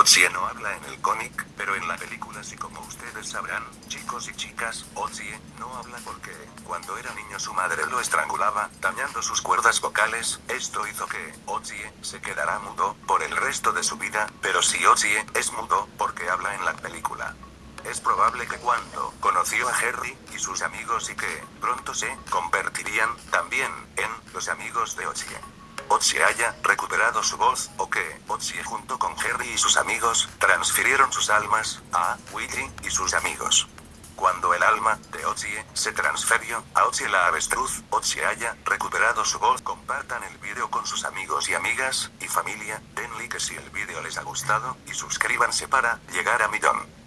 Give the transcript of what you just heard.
Otsie no habla en el cómic, pero en la película sí como ustedes sabrán, chicos y chicas, Otsie no habla porque, cuando era niño su madre lo estrangulaba, dañando sus cuerdas vocales, esto hizo que, Otsie, se quedará mudo, por el resto de su vida, pero si Otsie, es mudo, porque habla en la película. Es probable que cuando conoció a Harry y sus amigos y que pronto se convertirían también en los amigos de Otsie. Otsie haya recuperado su voz, o que Otsie junto con Harry y sus amigos transfirieron sus almas a Willy y sus amigos. Cuando el alma de Otsie se transfirió a Otsie la avestruz, Otsie haya recuperado su voz. Compartan el vídeo con sus amigos y amigas y familia, den like si el vídeo les ha gustado y suscríbanse para llegar a millón.